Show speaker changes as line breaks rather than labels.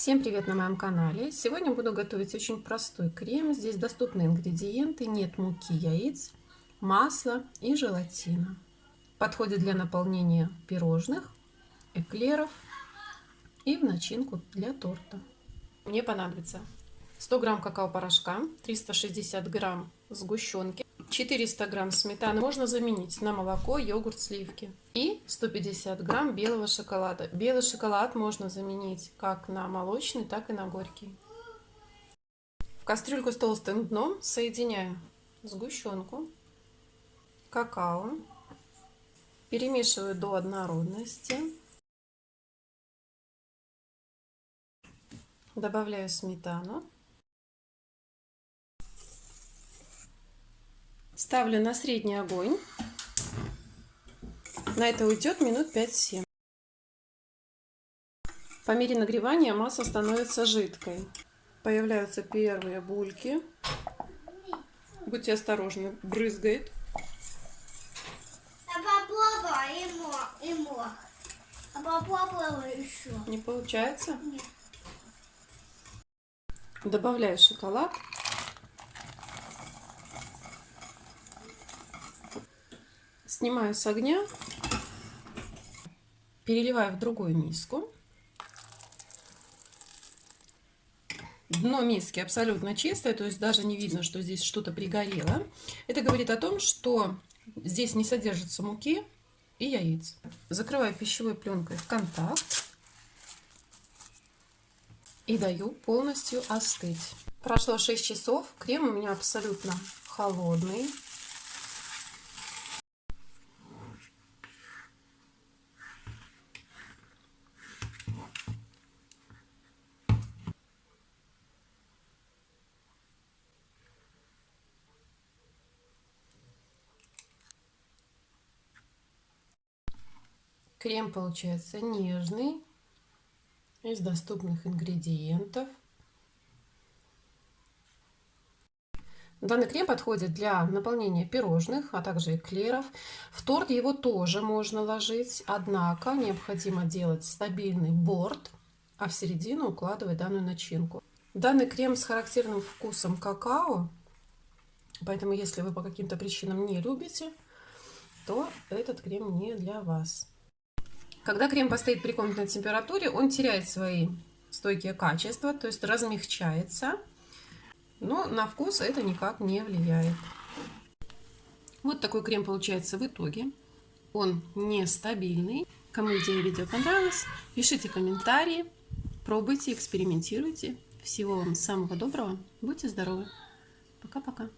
Всем привет на моем канале! Сегодня буду готовить очень простой крем. Здесь доступны ингредиенты, нет муки, яиц, масла и желатина. Подходит для наполнения пирожных, эклеров и в начинку для торта. Мне понадобится 100 грамм какао-порошка, 360 грамм сгущенки, 400 грамм сметаны можно заменить на молоко, йогурт, сливки. И 150 грамм белого шоколада. Белый шоколад можно заменить как на молочный, так и на горький. В кастрюльку с толстым дном соединяю сгущенку, какао, перемешиваю до однородности. Добавляю сметану. Ставлю на средний огонь. На это уйдет минут 5-7. По мере нагревания масса становится жидкой. Появляются первые бульки. Будьте осторожны, брызгает.
А. А.
Не получается?
Нет.
Добавляю шоколад. Снимаю с огня, переливаю в другую миску. Дно миски абсолютно чистое, то есть даже не видно, что здесь что-то пригорело. Это говорит о том, что здесь не содержится муки и яиц. Закрываю пищевой пленкой в контакт и даю полностью остыть. Прошло 6 часов, крем у меня абсолютно холодный. Крем получается нежный, из доступных ингредиентов. Данный крем подходит для наполнения пирожных, а также эклеров. В торт его тоже можно ложить, однако необходимо делать стабильный борт, а в середину укладывать данную начинку. Данный крем с характерным вкусом какао, поэтому если вы по каким-то причинам не любите, то этот крем не для вас. Когда крем постоит при комнатной температуре, он теряет свои стойкие качества, то есть размягчается. Но на вкус это никак не влияет. Вот такой крем получается в итоге. Он нестабильный. Кому идея видео понравилась, пишите комментарии, пробуйте, экспериментируйте. Всего вам самого доброго. Будьте здоровы. Пока-пока.